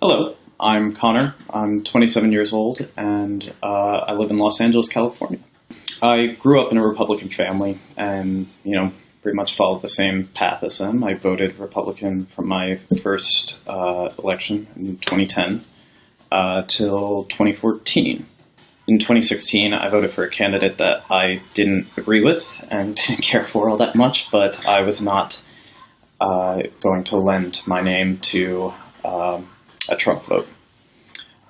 Hello, I'm Connor. I'm 27 years old and uh, I live in Los Angeles, California. I grew up in a Republican family and, you know, pretty much followed the same path as them. I voted Republican from my first uh, election in 2010 uh, till 2014. In 2016, I voted for a candidate that I didn't agree with and didn't care for all that much, but I was not uh, going to lend my name to um, a Trump vote.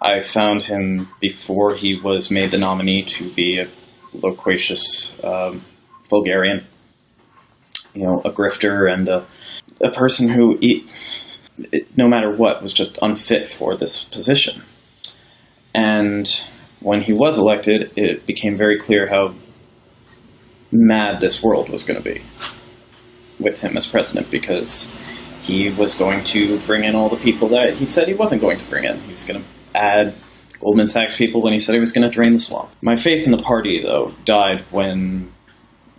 I found him before he was made the nominee to be a loquacious um, vulgarian, you know, a grifter and a, a person who, it, no matter what, was just unfit for this position. And when he was elected, it became very clear how mad this world was going to be with him as president because he was going to bring in all the people that he said he wasn't going to bring in. He was going to add Goldman Sachs people when he said he was going to drain the swamp. My faith in the party, though, died when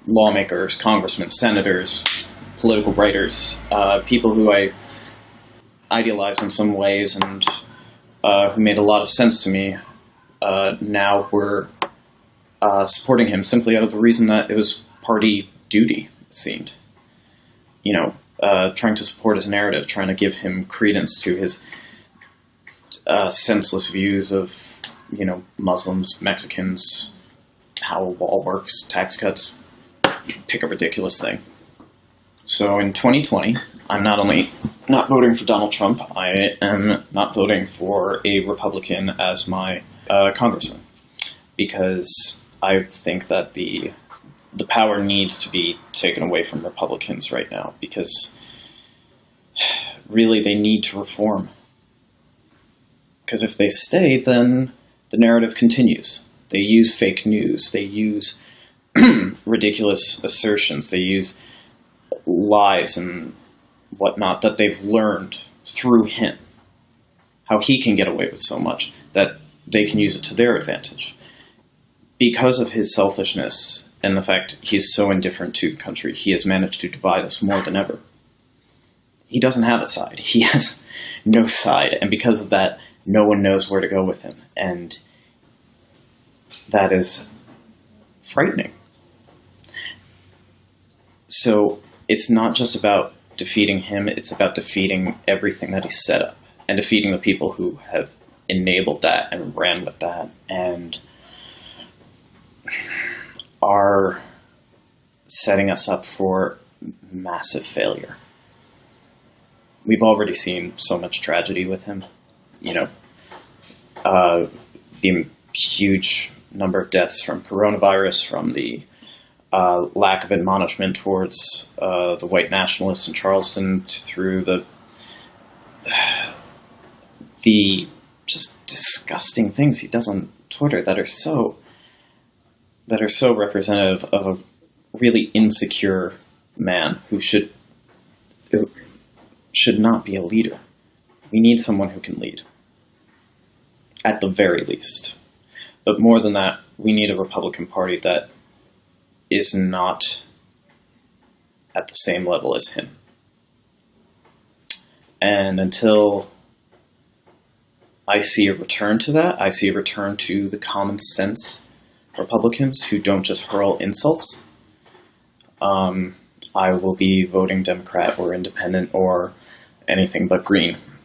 lawmakers, congressmen, senators, political writers, uh, people who I idealized in some ways and uh, who made a lot of sense to me, uh, now were uh, supporting him simply out of the reason that it was party duty, it seemed. You know, uh, trying to support his narrative, trying to give him credence to his uh, senseless views of, you know, Muslims, Mexicans, how a wall works, tax cuts, pick a ridiculous thing. So in 2020, I'm not only not voting for Donald Trump, I am not voting for a Republican as my uh, congressman because I think that the the power needs to be taken away from Republicans right now because really they need to reform. Because if they stay, then the narrative continues. They use fake news, they use ridiculous assertions, they use lies and whatnot that they've learned through him. How he can get away with so much that they can use it to their advantage. Because of his selfishness and the fact he's so indifferent to the country, he has managed to divide us more than ever. He doesn't have a side. He has no side, and because of that, no one knows where to go with him, and that is frightening. So it's not just about defeating him, it's about defeating everything that he set up and defeating the people who have enabled that and ran with that and are setting us up for massive failure. We've already seen so much tragedy with him. You know, uh, the huge number of deaths from coronavirus, from the uh, lack of admonishment towards uh, the white nationalists in Charleston, through the the just disgusting things he does on Twitter that are so that are so representative of a really insecure man who should who should not be a leader. We need someone who can lead, at the very least. But more than that, we need a Republican Party that is not at the same level as him. And until I see a return to that, I see a return to the common sense Republicans who don't just hurl insults, um, I will be voting Democrat or Independent or anything but Green.